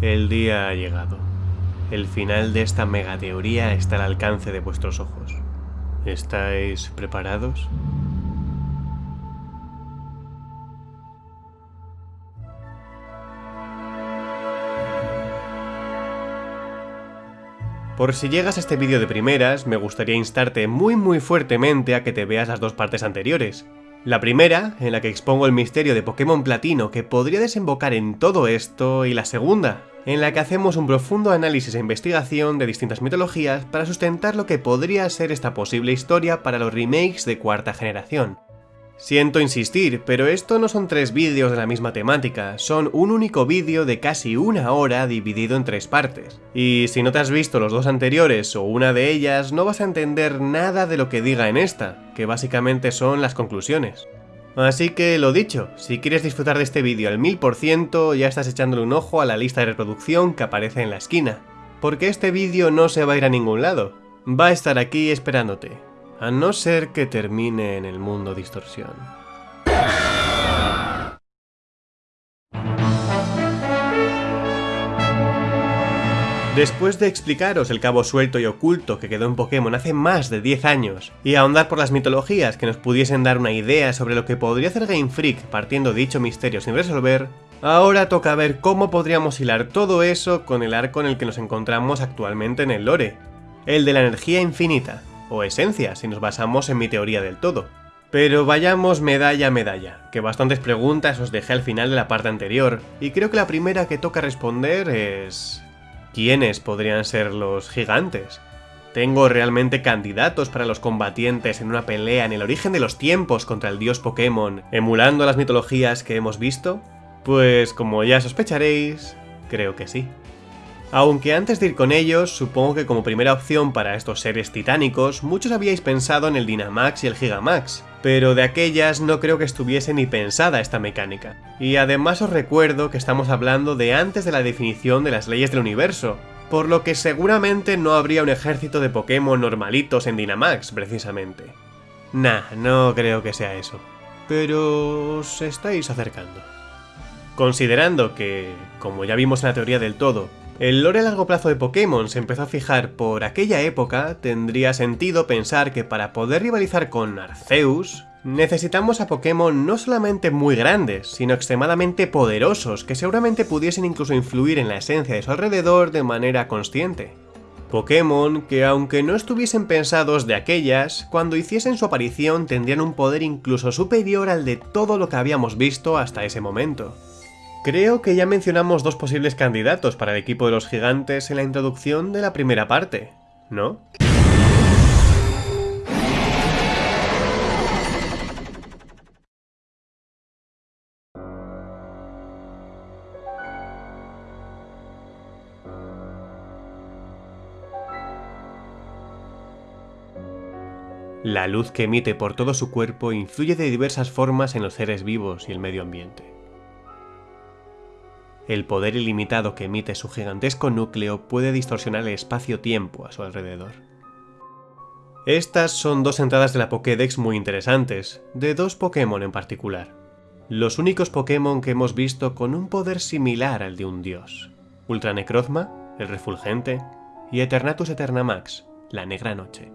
El día ha llegado. El final de esta megateoría está al alcance de vuestros ojos. ¿Estáis preparados? Por si llegas a este vídeo de primeras, me gustaría instarte muy muy fuertemente a que te veas las dos partes anteriores. La primera, en la que expongo el misterio de Pokémon Platino que podría desembocar en todo esto, y la segunda, en la que hacemos un profundo análisis e investigación de distintas mitologías para sustentar lo que podría ser esta posible historia para los remakes de cuarta generación. Siento insistir, pero esto no son tres vídeos de la misma temática, son un único vídeo de casi una hora dividido en tres partes. Y si no te has visto los dos anteriores o una de ellas, no vas a entender nada de lo que diga en esta, que básicamente son las conclusiones. Así que lo dicho, si quieres disfrutar de este vídeo al 1000% ya estás echándole un ojo a la lista de reproducción que aparece en la esquina, porque este vídeo no se va a ir a ningún lado, va a estar aquí esperándote, a no ser que termine en el mundo distorsión. Después de explicaros el cabo suelto y oculto que quedó en Pokémon hace más de 10 años, y ahondar por las mitologías que nos pudiesen dar una idea sobre lo que podría hacer Game Freak partiendo dicho misterio sin resolver, ahora toca ver cómo podríamos hilar todo eso con el arco en el que nos encontramos actualmente en el lore, el de la energía infinita, o esencia si nos basamos en mi teoría del todo. Pero vayamos medalla a medalla, que bastantes preguntas os dejé al final de la parte anterior, y creo que la primera que toca responder es... ¿Quiénes podrían ser los gigantes? ¿Tengo realmente candidatos para los combatientes en una pelea en el origen de los tiempos contra el dios Pokémon, emulando las mitologías que hemos visto? Pues como ya sospecharéis, creo que sí. Aunque antes de ir con ellos, supongo que como primera opción para estos seres titánicos, muchos habíais pensado en el Dynamax y el Gigamax, pero de aquellas no creo que estuviese ni pensada esta mecánica. Y además os recuerdo que estamos hablando de antes de la definición de las leyes del universo, por lo que seguramente no habría un ejército de Pokémon normalitos en Dynamax, precisamente. Nah, no creo que sea eso. Pero os estáis acercando. Considerando que, como ya vimos en la teoría del todo, el lore a largo plazo de Pokémon se empezó a fijar por aquella época, tendría sentido pensar que para poder rivalizar con Arceus, necesitamos a Pokémon no solamente muy grandes, sino extremadamente poderosos, que seguramente pudiesen incluso influir en la esencia de su alrededor de manera consciente. Pokémon que aunque no estuviesen pensados de aquellas, cuando hiciesen su aparición tendrían un poder incluso superior al de todo lo que habíamos visto hasta ese momento. Creo que ya mencionamos dos posibles candidatos para el equipo de los gigantes en la introducción de la primera parte, ¿no? La luz que emite por todo su cuerpo influye de diversas formas en los seres vivos y el medio ambiente. El poder ilimitado que emite su gigantesco núcleo puede distorsionar el espacio-tiempo a su alrededor. Estas son dos entradas de la Pokédex muy interesantes, de dos Pokémon en particular. Los únicos Pokémon que hemos visto con un poder similar al de un dios. Ultra Necrozma, el Refulgente, y Eternatus Eternamax, la Negra Noche.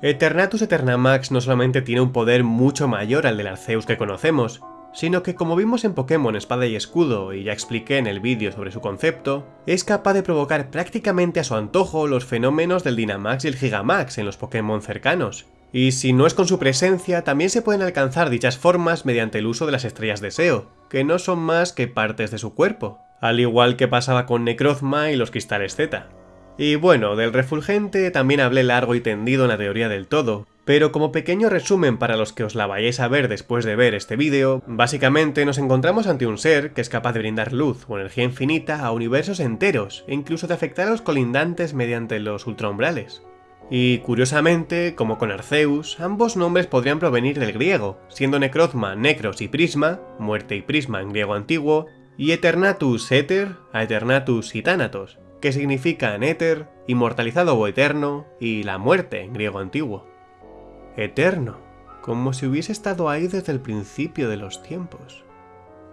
Eternatus Eternamax no solamente tiene un poder mucho mayor al del Arceus que conocemos, sino que como vimos en Pokémon Espada y Escudo y ya expliqué en el vídeo sobre su concepto, es capaz de provocar prácticamente a su antojo los fenómenos del Dynamax y el Gigamax en los Pokémon cercanos. Y si no es con su presencia, también se pueden alcanzar dichas formas mediante el uso de las estrellas de Seo, que no son más que partes de su cuerpo, al igual que pasaba con Necrozma y los cristales Z. Y bueno, del refulgente también hablé largo y tendido en la teoría del todo, pero como pequeño resumen para los que os la vayáis a ver después de ver este vídeo, básicamente nos encontramos ante un ser que es capaz de brindar luz o energía infinita a universos enteros, e incluso de afectar a los colindantes mediante los ultraumbrales. Y curiosamente, como con Arceus, ambos nombres podrían provenir del griego, siendo Necrozma Necros y Prisma, muerte y prisma en griego antiguo, y Eternatus Éter a Eternatus y Thanatos, que significan éter, inmortalizado o eterno, y la muerte en griego antiguo eterno, como si hubiese estado ahí desde el principio de los tiempos.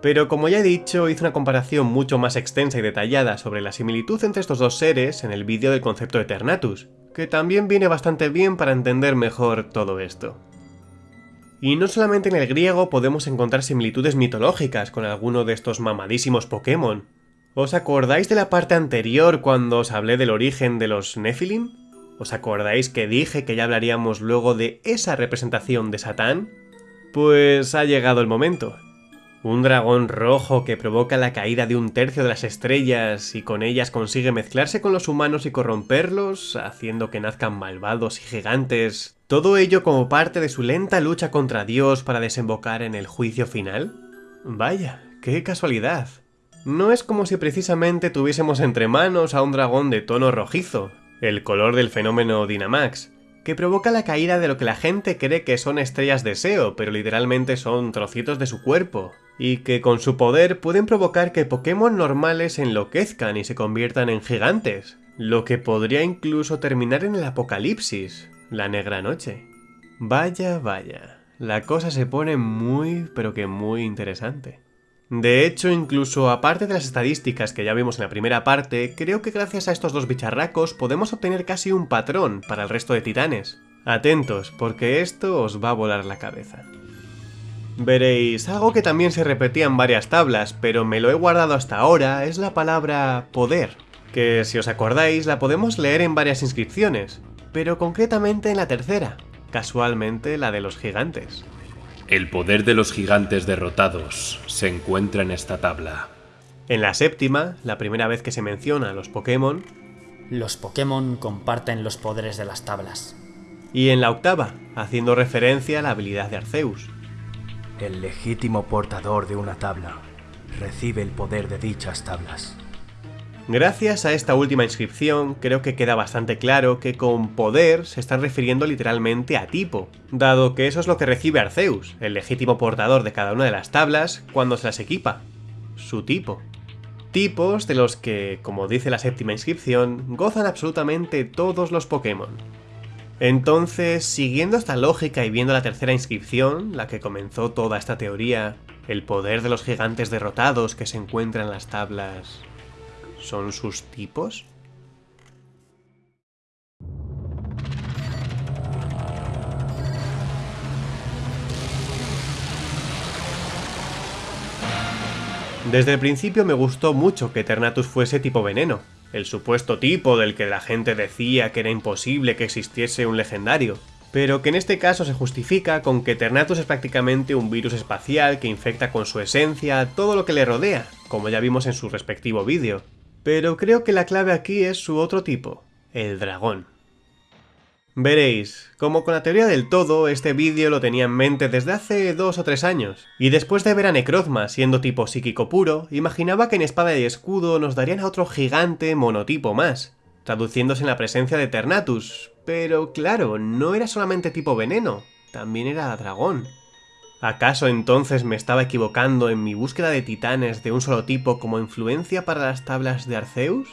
Pero como ya he dicho, hice una comparación mucho más extensa y detallada sobre la similitud entre estos dos seres en el vídeo del concepto Eternatus, que también viene bastante bien para entender mejor todo esto. Y no solamente en el griego podemos encontrar similitudes mitológicas con alguno de estos mamadísimos Pokémon. ¿Os acordáis de la parte anterior cuando os hablé del origen de los Nephilim? ¿Os acordáis que dije que ya hablaríamos luego de esa representación de Satán? Pues ha llegado el momento. Un dragón rojo que provoca la caída de un tercio de las estrellas y con ellas consigue mezclarse con los humanos y corromperlos, haciendo que nazcan malvados y gigantes. Todo ello como parte de su lenta lucha contra Dios para desembocar en el juicio final. Vaya, qué casualidad. No es como si precisamente tuviésemos entre manos a un dragón de tono rojizo, el color del fenómeno Dynamax, que provoca la caída de lo que la gente cree que son estrellas de SEO, pero literalmente son trocitos de su cuerpo, y que con su poder pueden provocar que Pokémon normales enloquezcan y se conviertan en gigantes, lo que podría incluso terminar en el apocalipsis, la negra noche. Vaya, vaya, la cosa se pone muy, pero que muy interesante. De hecho, incluso aparte de las estadísticas que ya vimos en la primera parte, creo que gracias a estos dos bicharracos podemos obtener casi un patrón para el resto de titanes. Atentos, porque esto os va a volar la cabeza. Veréis, algo que también se repetía en varias tablas, pero me lo he guardado hasta ahora, es la palabra poder, que si os acordáis la podemos leer en varias inscripciones, pero concretamente en la tercera, casualmente la de los gigantes. El poder de los gigantes derrotados se encuentra en esta tabla. En la séptima, la primera vez que se menciona a los Pokémon, Los Pokémon comparten los poderes de las tablas. y en la octava, haciendo referencia a la habilidad de Arceus. El legítimo portador de una tabla recibe el poder de dichas tablas. Gracias a esta última inscripción, creo que queda bastante claro que con poder se están refiriendo literalmente a tipo, dado que eso es lo que recibe Arceus, el legítimo portador de cada una de las tablas, cuando se las equipa. Su tipo. Tipos de los que, como dice la séptima inscripción, gozan absolutamente todos los Pokémon. Entonces, siguiendo esta lógica y viendo la tercera inscripción, la que comenzó toda esta teoría, el poder de los gigantes derrotados que se encuentran en las tablas ¿Son sus tipos? Desde el principio me gustó mucho que Eternatus fuese tipo veneno, el supuesto tipo del que la gente decía que era imposible que existiese un legendario, pero que en este caso se justifica con que Eternatus es prácticamente un virus espacial que infecta con su esencia todo lo que le rodea, como ya vimos en su respectivo vídeo, pero creo que la clave aquí es su otro tipo, el dragón. Veréis, como con la teoría del todo, este vídeo lo tenía en mente desde hace dos o tres años, y después de ver a Necrozma siendo tipo psíquico puro, imaginaba que en Espada y Escudo nos darían a otro gigante monotipo más, traduciéndose en la presencia de Ternatus, pero claro, no era solamente tipo veneno, también era dragón. ¿Acaso entonces me estaba equivocando en mi búsqueda de titanes de un solo tipo como influencia para las tablas de Arceus?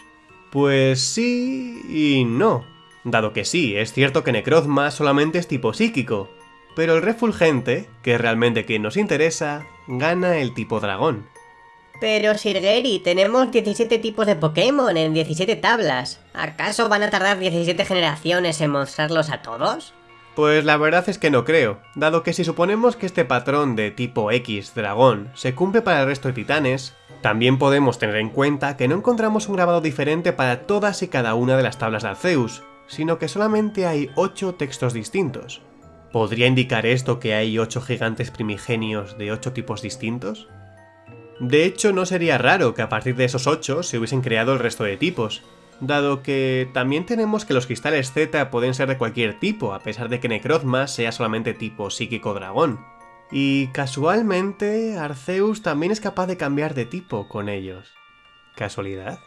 Pues sí y no. Dado que sí, es cierto que Necrozma solamente es tipo psíquico, pero el refulgente, que es realmente quien nos interesa, gana el tipo dragón. Pero Sirgeri, tenemos 17 tipos de Pokémon en 17 tablas. ¿Acaso van a tardar 17 generaciones en mostrarlos a todos? Pues la verdad es que no creo, dado que si suponemos que este patrón de tipo X dragón se cumple para el resto de titanes, también podemos tener en cuenta que no encontramos un grabado diferente para todas y cada una de las tablas de Arceus, sino que solamente hay 8 textos distintos. ¿Podría indicar esto que hay 8 gigantes primigenios de 8 tipos distintos? De hecho, no sería raro que a partir de esos 8 se hubiesen creado el resto de tipos, dado que también tenemos que los cristales Z pueden ser de cualquier tipo, a pesar de que Necrozma sea solamente tipo psíquico dragón. Y casualmente, Arceus también es capaz de cambiar de tipo con ellos. ¿Casualidad?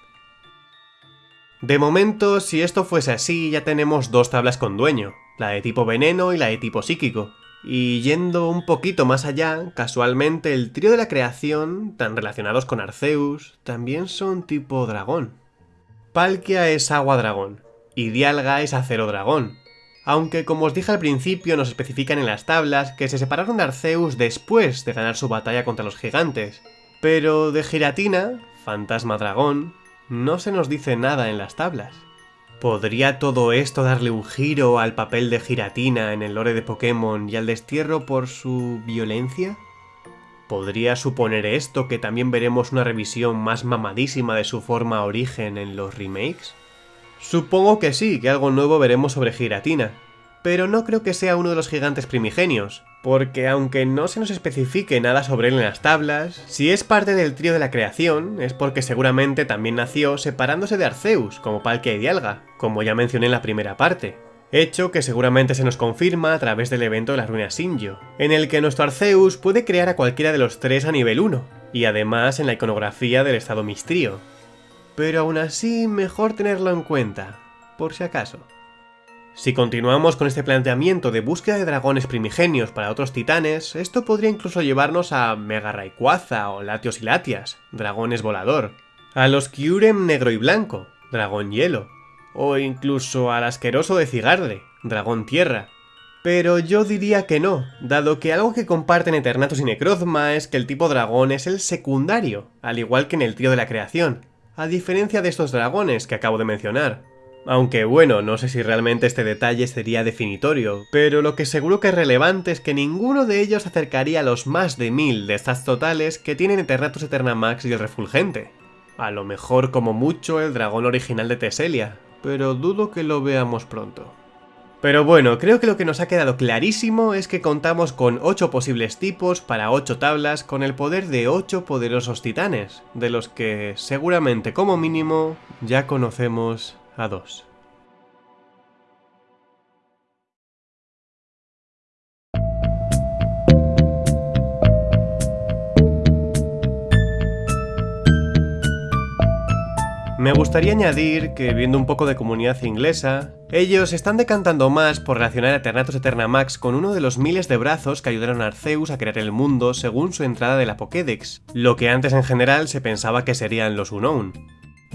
De momento, si esto fuese así, ya tenemos dos tablas con dueño, la de tipo veneno y la de tipo psíquico. Y yendo un poquito más allá, casualmente el trío de la creación, tan relacionados con Arceus, también son tipo dragón. Palkia es agua dragón, y Dialga es acero dragón, aunque como os dije al principio nos especifican en las tablas que se separaron de Arceus después de ganar su batalla contra los gigantes, Pero de Giratina, fantasma dragón, no se nos dice nada en las tablas. ¿Podría todo esto darle un giro al papel de Giratina en el lore de Pokémon y al destierro por su violencia? ¿Podría suponer esto que también veremos una revisión más mamadísima de su forma origen en los remakes? Supongo que sí, que algo nuevo veremos sobre Giratina, pero no creo que sea uno de los gigantes primigenios, porque aunque no se nos especifique nada sobre él en las tablas, si es parte del trío de la creación, es porque seguramente también nació separándose de Arceus, como Palkia y Dialga, como ya mencioné en la primera parte. Hecho que seguramente se nos confirma a través del evento de la ruina Sinjo, en el que nuestro Arceus puede crear a cualquiera de los tres a nivel 1, y además en la iconografía del estado Mistrío. Pero aún así, mejor tenerlo en cuenta, por si acaso. Si continuamos con este planteamiento de búsqueda de dragones primigenios para otros titanes, esto podría incluso llevarnos a Mega Rayquaza o Latios y Latias, dragones volador, a los Kyurem negro y blanco, dragón hielo, o incluso al asqueroso de Cigarde, dragón tierra. Pero yo diría que no, dado que algo que comparten Eternatus y Necrozma es que el tipo dragón es el secundario, al igual que en el trío de la creación, a diferencia de estos dragones que acabo de mencionar. Aunque bueno, no sé si realmente este detalle sería definitorio, pero lo que seguro que es relevante es que ninguno de ellos acercaría a los más de mil de stats totales que tienen Eternatus Eternamax y el Refulgente. A lo mejor como mucho el dragón original de Teselia, pero dudo que lo veamos pronto. Pero bueno, creo que lo que nos ha quedado clarísimo es que contamos con 8 posibles tipos para 8 tablas con el poder de 8 poderosos titanes, de los que seguramente como mínimo ya conocemos a dos. Me gustaría añadir que, viendo un poco de comunidad inglesa, ellos están decantando más por relacionar a Eternatus Eternamax con uno de los miles de brazos que ayudaron a Arceus a crear el mundo según su entrada de la Pokédex, lo que antes en general se pensaba que serían los Unknown.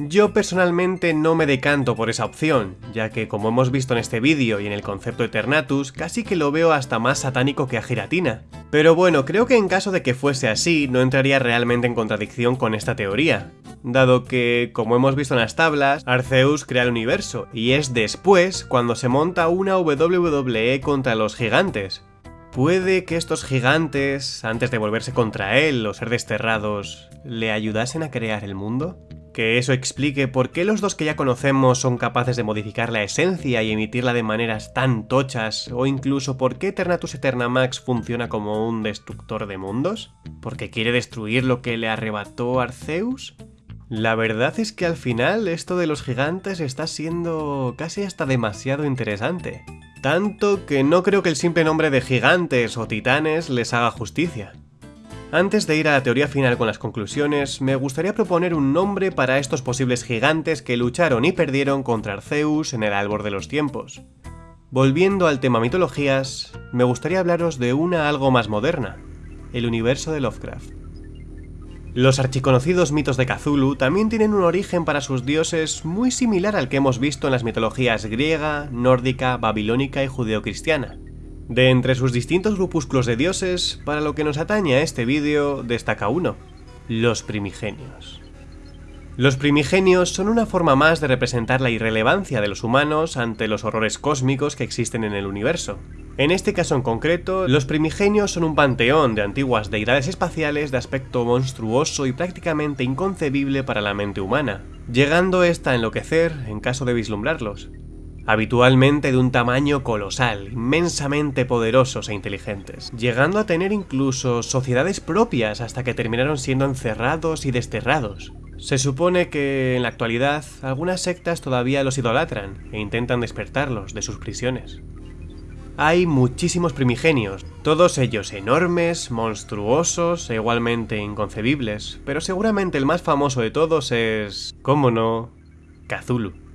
Yo personalmente no me decanto por esa opción, ya que como hemos visto en este vídeo y en el concepto Eternatus, casi que lo veo hasta más satánico que a Giratina. Pero bueno, creo que en caso de que fuese así, no entraría realmente en contradicción con esta teoría, dado que, como hemos visto en las tablas, Arceus crea el universo, y es después cuando se monta una WWE contra los gigantes. ¿Puede que estos gigantes, antes de volverse contra él o ser desterrados, le ayudasen a crear el mundo? Que eso explique por qué los dos que ya conocemos son capaces de modificar la esencia y emitirla de maneras tan tochas, o incluso por qué Eternatus Eternamax funciona como un destructor de mundos, porque quiere destruir lo que le arrebató Arceus. La verdad es que al final esto de los gigantes está siendo casi hasta demasiado interesante. Tanto que no creo que el simple nombre de gigantes o titanes les haga justicia. Antes de ir a la teoría final con las conclusiones, me gustaría proponer un nombre para estos posibles gigantes que lucharon y perdieron contra Arceus en el Albor de los Tiempos. Volviendo al tema mitologías, me gustaría hablaros de una algo más moderna, el universo de Lovecraft. Los archiconocidos mitos de Cthulhu también tienen un origen para sus dioses muy similar al que hemos visto en las mitologías griega, nórdica, babilónica y judeocristiana. De entre sus distintos grupúsculos de dioses, para lo que nos atañe a este vídeo, destaca uno, los primigenios. Los primigenios son una forma más de representar la irrelevancia de los humanos ante los horrores cósmicos que existen en el universo. En este caso en concreto, los primigenios son un panteón de antiguas deidades espaciales de aspecto monstruoso y prácticamente inconcebible para la mente humana, llegando esta a enloquecer en caso de vislumbrarlos habitualmente de un tamaño colosal, inmensamente poderosos e inteligentes, llegando a tener incluso sociedades propias hasta que terminaron siendo encerrados y desterrados. Se supone que en la actualidad algunas sectas todavía los idolatran e intentan despertarlos de sus prisiones. Hay muchísimos primigenios, todos ellos enormes, monstruosos e igualmente inconcebibles, pero seguramente el más famoso de todos es, cómo no, Cthulhu.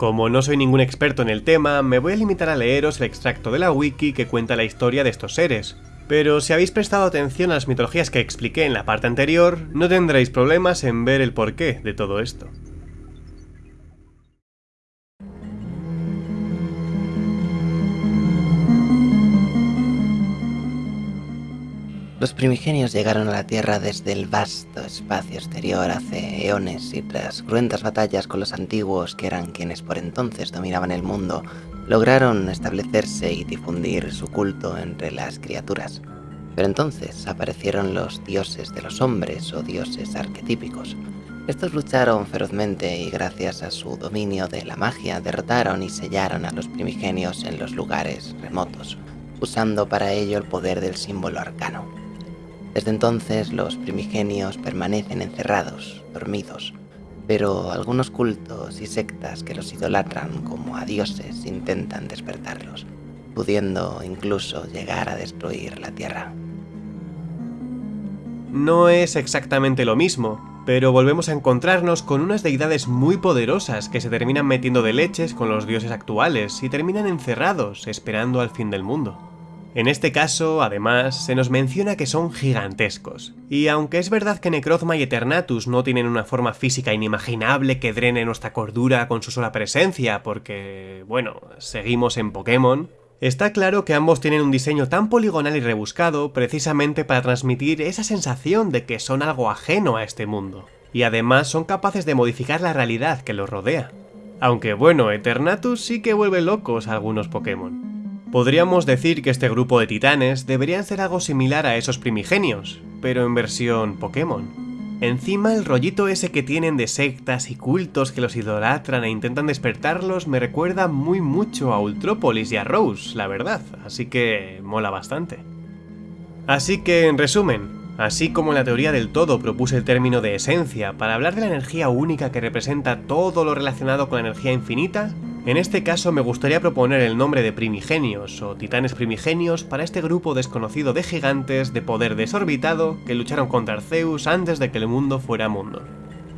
Como no soy ningún experto en el tema, me voy a limitar a leeros el extracto de la wiki que cuenta la historia de estos seres, pero si habéis prestado atención a las mitologías que expliqué en la parte anterior, no tendréis problemas en ver el porqué de todo esto. Los primigenios llegaron a la Tierra desde el vasto espacio exterior hace eones y tras cruentas batallas con los antiguos, que eran quienes por entonces dominaban el mundo, lograron establecerse y difundir su culto entre las criaturas. Pero entonces aparecieron los dioses de los hombres o dioses arquetípicos. Estos lucharon ferozmente y gracias a su dominio de la magia derrotaron y sellaron a los primigenios en los lugares remotos, usando para ello el poder del símbolo arcano. Desde entonces los primigenios permanecen encerrados, dormidos, pero algunos cultos y sectas que los idolatran como a dioses intentan despertarlos, pudiendo incluso llegar a destruir la Tierra. No es exactamente lo mismo, pero volvemos a encontrarnos con unas deidades muy poderosas que se terminan metiendo de leches con los dioses actuales y terminan encerrados esperando al fin del mundo. En este caso, además, se nos menciona que son gigantescos. Y aunque es verdad que Necrozma y Eternatus no tienen una forma física inimaginable que drene nuestra cordura con su sola presencia, porque, bueno, seguimos en Pokémon, Está claro que ambos tienen un diseño tan poligonal y rebuscado precisamente para transmitir esa sensación de que son algo ajeno a este mundo. Y además son capaces de modificar la realidad que los rodea. Aunque bueno, Eternatus sí que vuelve locos a algunos Pokémon. Podríamos decir que este grupo de titanes deberían ser algo similar a esos primigenios, pero en versión Pokémon. Encima el rollito ese que tienen de sectas y cultos que los idolatran e intentan despertarlos me recuerda muy mucho a Ultrópolis y a Rose, la verdad, así que mola bastante. Así que, en resumen, así como en la teoría del todo propuse el término de esencia para hablar de la energía única que representa todo lo relacionado con la energía infinita, en este caso me gustaría proponer el nombre de primigenios o titanes primigenios para este grupo desconocido de gigantes de poder desorbitado que lucharon contra Arceus antes de que el mundo fuera mundo.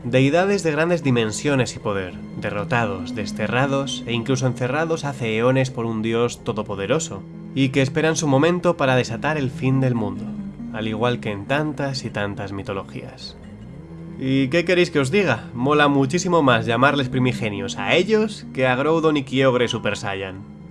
Deidades de grandes dimensiones y poder, derrotados, desterrados e incluso encerrados hace eones por un dios todopoderoso, y que esperan su momento para desatar el fin del mundo, al igual que en tantas y tantas mitologías. ¿Y qué queréis que os diga? Mola muchísimo más llamarles primigenios a ellos que a Groudon y Kyogre Super Saiyan.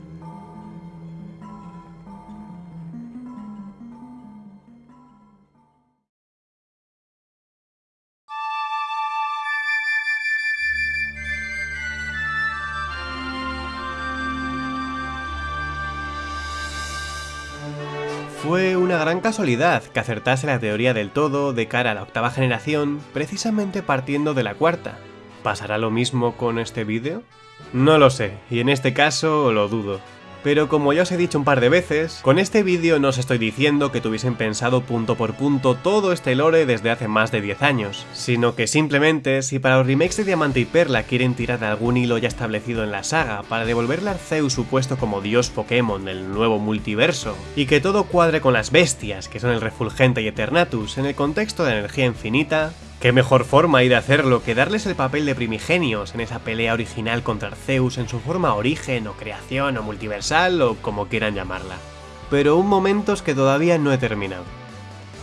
Gran casualidad que acertase la teoría del todo de cara a la octava generación, precisamente partiendo de la cuarta. ¿Pasará lo mismo con este vídeo? No lo sé, y en este caso lo dudo. Pero como ya os he dicho un par de veces, con este vídeo no os estoy diciendo que tuviesen pensado punto por punto todo este lore desde hace más de 10 años, sino que simplemente si para los remakes de Diamante y Perla quieren tirar de algún hilo ya establecido en la saga para devolverle a Arceus su puesto como dios Pokémon del nuevo multiverso, y que todo cuadre con las bestias que son el Refulgente y Eternatus en el contexto de energía infinita, ¿Qué mejor forma hay de hacerlo que darles el papel de primigenios en esa pelea original contra Arceus en su forma origen o creación o multiversal o como quieran llamarla? Pero un momento es que todavía no he terminado.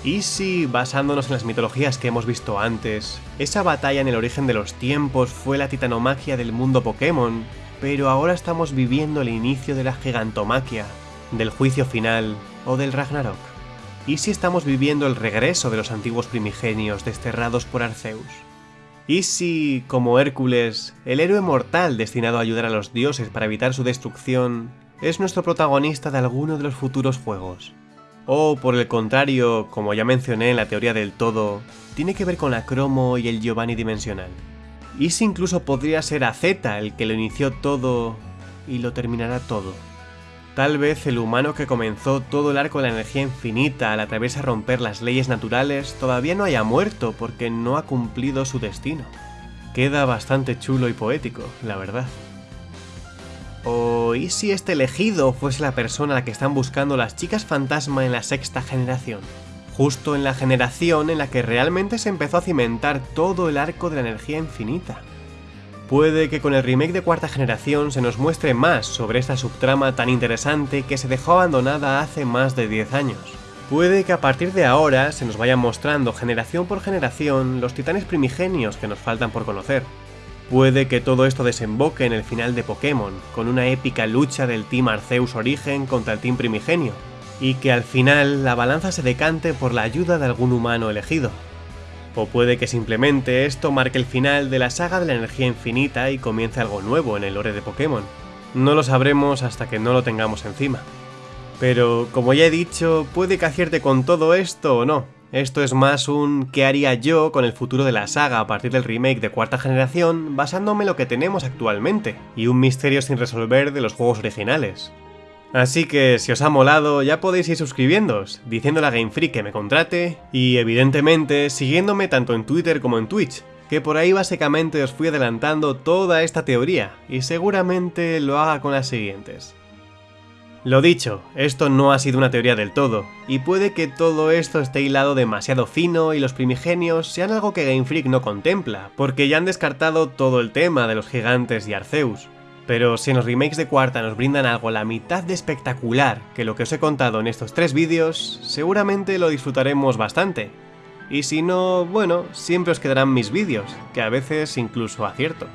¿Y si, basándonos en las mitologías que hemos visto antes, esa batalla en el origen de los tiempos fue la titanomaquia del mundo Pokémon, pero ahora estamos viviendo el inicio de la gigantomaquia, del juicio final o del Ragnarok? ¿Y si estamos viviendo el regreso de los antiguos primigenios desterrados por Arceus? ¿Y si, como Hércules, el héroe mortal destinado a ayudar a los dioses para evitar su destrucción, es nuestro protagonista de alguno de los futuros juegos? O, por el contrario, como ya mencioné en la teoría del todo, tiene que ver con la cromo y el Giovanni dimensional. ¿Y si incluso podría ser AZ el que lo inició todo y lo terminará todo? Tal vez el humano que comenzó todo el arco de la energía infinita al atreverse a romper las leyes naturales todavía no haya muerto porque no ha cumplido su destino. Queda bastante chulo y poético, la verdad. ¿O y si este elegido fuese la persona a la que están buscando las chicas fantasma en la sexta generación? Justo en la generación en la que realmente se empezó a cimentar todo el arco de la energía infinita. Puede que con el remake de cuarta generación se nos muestre más sobre esta subtrama tan interesante que se dejó abandonada hace más de 10 años. Puede que a partir de ahora se nos vayan mostrando generación por generación los titanes primigenios que nos faltan por conocer. Puede que todo esto desemboque en el final de Pokémon, con una épica lucha del Team Arceus Origen contra el Team Primigenio. y que al final la balanza se decante por la ayuda de algún humano elegido. O puede que simplemente esto marque el final de la saga de la energía infinita y comience algo nuevo en el lore de Pokémon. No lo sabremos hasta que no lo tengamos encima. Pero, como ya he dicho, puede que acierte con todo esto o no. Esto es más un ¿qué haría yo con el futuro de la saga a partir del remake de cuarta generación basándome en lo que tenemos actualmente, y un misterio sin resolver de los juegos originales. Así que si os ha molado ya podéis ir suscribiéndoos, diciéndole a Game Freak que me contrate y evidentemente siguiéndome tanto en Twitter como en Twitch, que por ahí básicamente os fui adelantando toda esta teoría y seguramente lo haga con las siguientes. Lo dicho, esto no ha sido una teoría del todo, y puede que todo esto esté hilado demasiado fino y los primigenios sean algo que Game Freak no contempla, porque ya han descartado todo el tema de los gigantes y Arceus. Pero si en los remakes de cuarta nos brindan algo la mitad de espectacular que lo que os he contado en estos tres vídeos, seguramente lo disfrutaremos bastante. Y si no, bueno, siempre os quedarán mis vídeos, que a veces incluso acierto.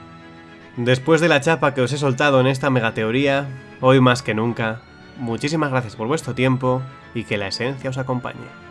Después de la chapa que os he soltado en esta megateoría, hoy más que nunca, muchísimas gracias por vuestro tiempo y que la esencia os acompañe.